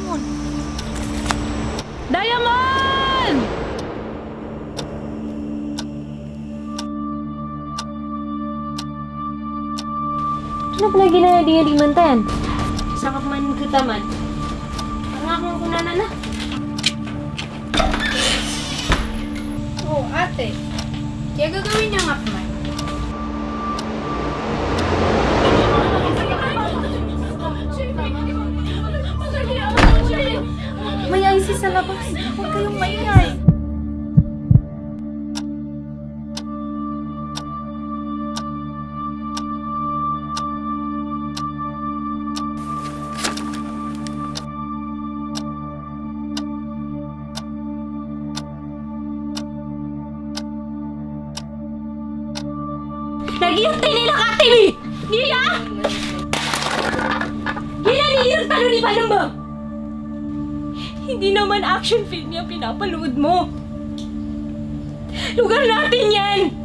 bangun. Diamond! Kenapa lagi nanya dia di Menten? Sangat main ke taman. Karena aku mau nana Oh, ate. Jaga kawin yang apa? IC sa labas. Huwag kayong maingay. Nagiyurtay nila ka! Niya! Gila niyurta no ni ba? Hindi naman action film yung pinapalood mo. Lugar natin yan!